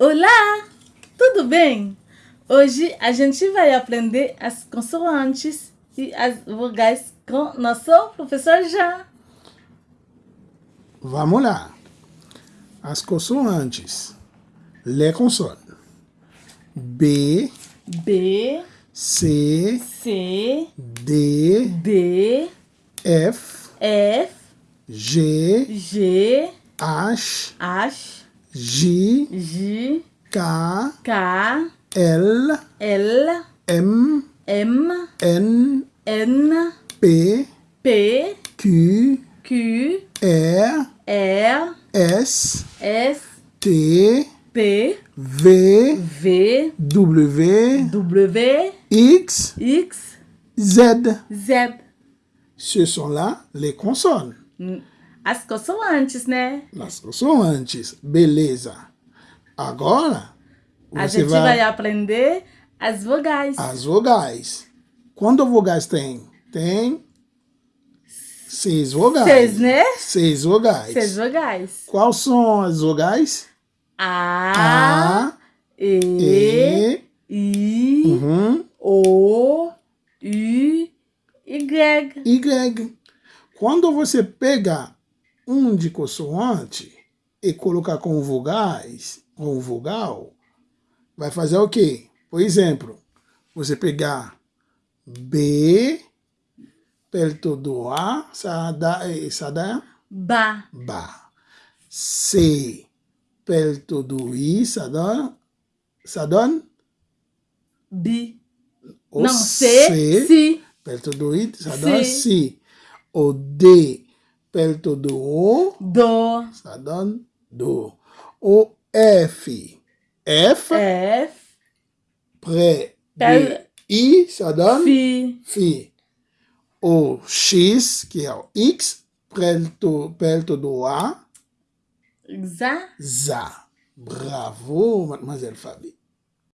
Olá, tudo bem? Hoje a gente vai aprender as consoantes e as vogais com nosso professor Jean. Vamos lá. As consoantes. Les consoantes. B, B, C, C, D, D, F, F, G, G, H, H, J, J, K, K, L, L, M, M, N, N, P, P, Q, Q, R, R, S, S, T, T, V, V, W, W, X, X, Z. Z. Ce sont là les consonnes. As consoantes, né? As consoantes. Beleza. Agora, A gente vai aprender as vogais. as vogais. Quando vogais tem? Tem seis vogais. Seis, né? Seis vogais. Seis vogais. Quais são as vogais? A, A, E, E, I, uhum, O, U, Y. Y. Quando você pega um de consoante e colocar com vogais, com vogal, vai fazer o quê? Por exemplo, você pegar B perto do A, ça dá, ça dá Ba, Ba. C perto do I, ça donne Bi. o Não, C, Si. perto do I, ça Si. Si. O D perto do O, Do, ça donne Do. O F, F F, près de I, ça donne Fi. Fi. O X, que é o X, perto, perto do A, Za. Za. Bravo, mademoiselle Fabi.